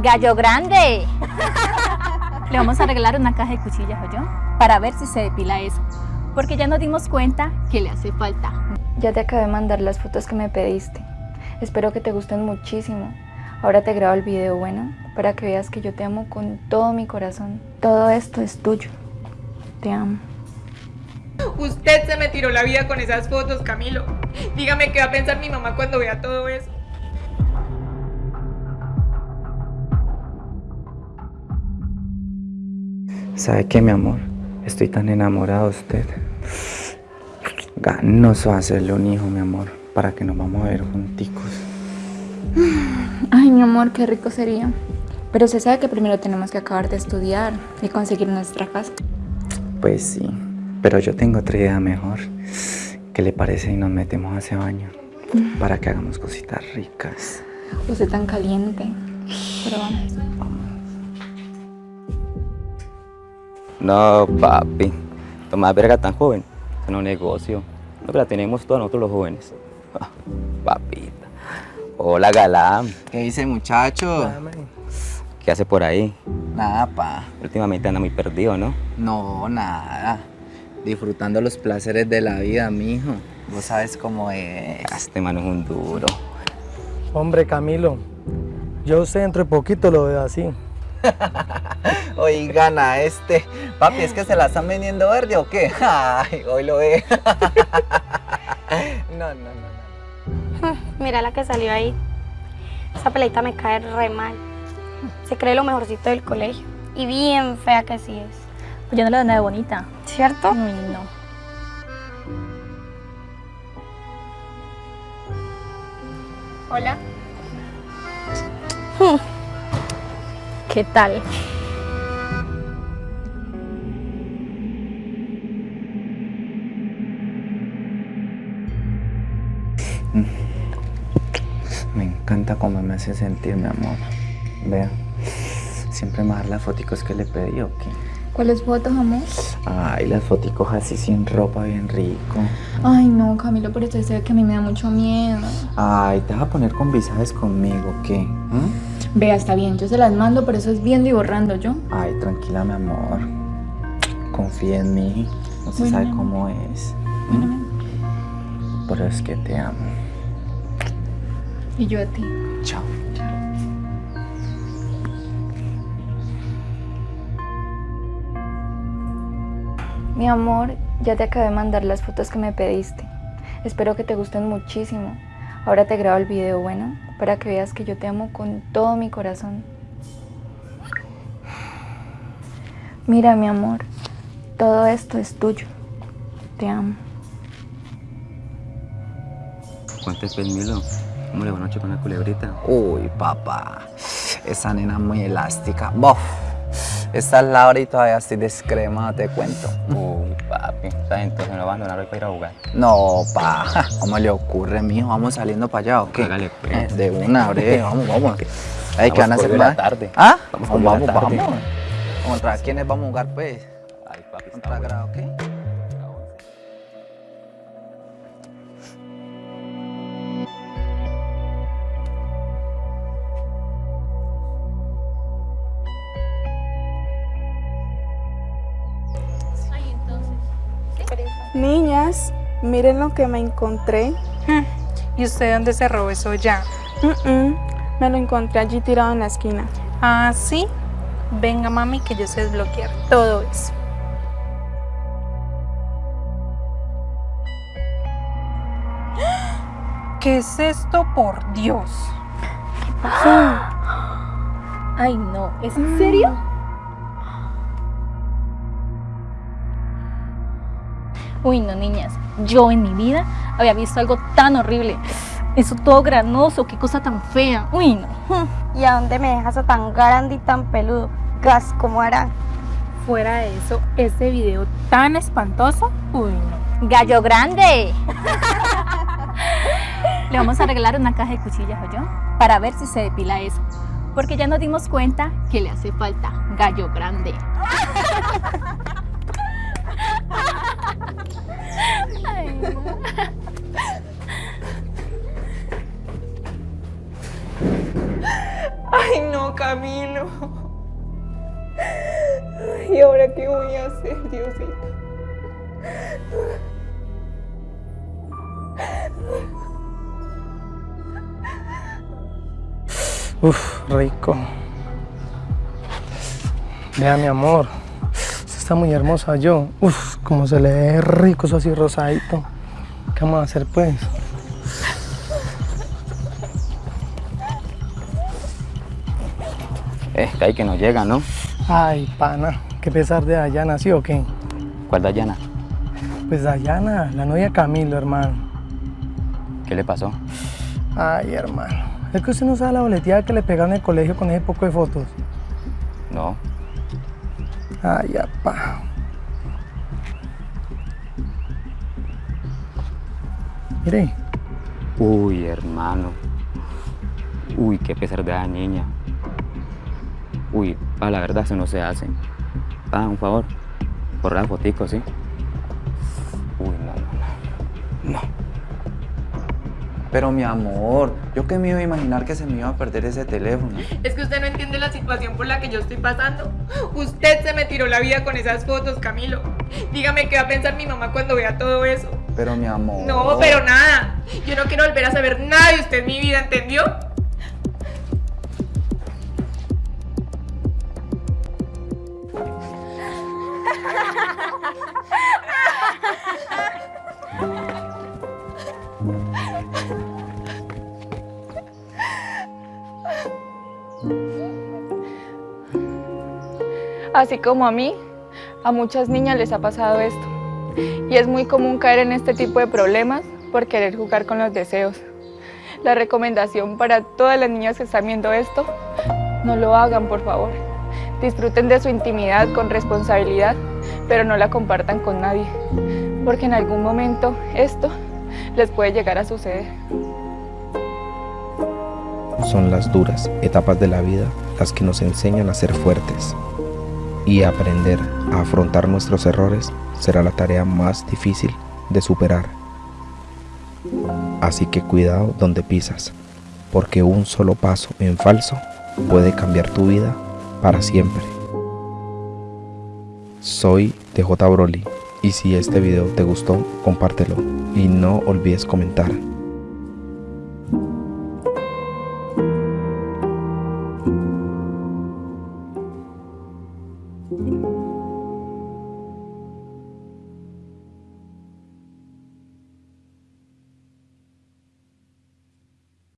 Gallo grande. Le vamos a regalar una caja de cuchillas, yo Para ver si se depila eso. Porque ya nos dimos cuenta que le hace falta. Ya te acabé de mandar las fotos que me pediste. Espero que te gusten muchísimo. Ahora te grabo el video, bueno, para que veas que yo te amo con todo mi corazón. Todo esto es tuyo. Te amo. Usted se me tiró la vida con esas fotos, Camilo. Dígame qué va a pensar mi mamá cuando vea todo eso. ¿Sabe qué, mi amor? Estoy tan enamorado de usted. Ganoso hacerle un hijo, mi amor, para que nos vamos a ver junticos. Ay, mi amor, qué rico sería. Pero se sabe que primero tenemos que acabar de estudiar y conseguir nuestra casa. Pues sí, pero yo tengo otra idea mejor. ¿Qué le parece si nos metemos a ese baño? Para que hagamos cositas ricas. Usted tan caliente. Pero vamos. No, papi. Tomás verga tan joven. Es un negocio. No, la tenemos todos nosotros los jóvenes. Ah, papita. Hola, galán. ¿Qué dice, muchacho? ¿Qué hace por ahí? Nada, pa. Últimamente anda muy perdido, ¿no? No, nada. Disfrutando los placeres de la vida, mijo. Vos sabes cómo es. Este mano es un duro. Hombre, Camilo, yo sé dentro de poquito lo veo así. Oigan a este. Papi, ¿es que se la están vendiendo verde o qué? Ay, hoy lo ve. no, no, no, no. Mira la que salió ahí. Esa peleita me cae re mal. Se cree lo mejorcito del colegio. Y bien fea que sí es. Pues yo no le doy nada de bonita. ¿Cierto? Uy, no. Hola. Hmm. ¿Qué tal? Me encanta cómo me hace sentir, mi amor. Vea, siempre me da las fotos que le pedí, ¿o qué? ¿Cuáles fotos, amor? Ay, las fotos así sin ropa, bien rico. Ay, no, Camilo, pero usted sabe que a mí me da mucho miedo. Ay, ¿te vas a poner con visajes conmigo, qué? ¿Mm? Vea, está bien, yo se las mando, pero eso es viendo y borrando yo. Ay, tranquila, mi amor. Confía en mí. No se sabe cómo es. Bueno, Pero es que te amo. Y yo a ti. Chao. Chao. Mi amor, ya te acabé de mandar las fotos que me pediste. Espero que te gusten muchísimo. Ahora te grabo el video, bueno, para que veas que yo te amo con todo mi corazón. Mira, mi amor, todo esto es tuyo. Te amo. ¿Cuánto es Milo? ¿Cómo le va noche con la culebrita? Uy, papá, esa nena muy elástica. Bof. Esta es la hora y todavía estoy descremada, te cuento. Uy, papi, ¿sabes? Entonces a abandonar hoy para ir a jugar. No, pa, ¿cómo le ocurre, mijo? ¿Vamos saliendo para allá o qué? Hágale, pues. De una, bre, vamos, vamos. Ay, ¿qué van a hacer la tarde. ¿Ah? Vamos, vamos, vamos, vamos. ¿Contra quiénes vamos a jugar, pues? Ay, papi, ¿Contra grado qué? Niñas, miren lo que me encontré. ¿Y usted dónde se robó eso ya? Me lo encontré allí tirado en la esquina. Ah, ¿sí? Venga, mami, que yo sé desbloquear todo eso. ¿Qué es esto, por Dios? ¿Qué pasó? Ay, no. ¿Es en serio? Uy, no, niñas. Yo en mi vida había visto algo tan horrible. Eso todo granoso, qué cosa tan fea. Uy, no. ¿Y a dónde me dejas a tan grande y tan peludo? Gas, como hará? Fuera de eso, ese video tan espantoso, uy, no. Gallo grande. Le vamos a regalar una caja de cuchillas, yo Para ver si se depila eso. Porque ya nos dimos cuenta que le hace falta gallo grande. Ay, Ay, no, Camilo. ¿Y ahora qué voy a hacer, Diosito? Uf, rico. Vea, mi amor. Está muy hermosa yo. Uf, como se le ve rico eso así rosadito. ¿Qué vamos a hacer pues? Es que hay que no llega, ¿no? Ay, pana. Qué pesar de Dayana, ¿sí o qué? ¿Cuál Dayana? Pues Dayana, la novia Camilo, hermano. ¿Qué le pasó? Ay, hermano. Es que usted no sabe la boleteada que le pegaron en el colegio con ese poco de fotos. No. Ay, apá. Mire, Uy, hermano. Uy, qué pesar de la niña. Uy, a la verdad eso no se hace. Ah, un favor. Borra la fotico, ¿sí? Uy, no, no, no. No. Pero mi amor, yo que me iba a imaginar que se me iba a perder ese teléfono. Es que usted no entiende la situación por la que yo estoy pasando. Usted se me tiró la vida con esas fotos, Camilo. Dígame qué va a pensar mi mamá cuando vea todo eso. Pero mi amor. No, pero nada. Yo no quiero volver a saber nada de usted en mi vida, ¿entendió? Así como a mí, a muchas niñas les ha pasado esto. Y es muy común caer en este tipo de problemas por querer jugar con los deseos. La recomendación para todas las niñas que están viendo esto, no lo hagan por favor. Disfruten de su intimidad con responsabilidad, pero no la compartan con nadie, porque en algún momento esto les puede llegar a suceder. Son las duras etapas de la vida las que nos enseñan a ser fuertes. Y aprender a afrontar nuestros errores será la tarea más difícil de superar. Así que cuidado donde pisas, porque un solo paso en falso puede cambiar tu vida para siempre. Soy DJ Broly y si este video te gustó, compártelo y no olvides comentar.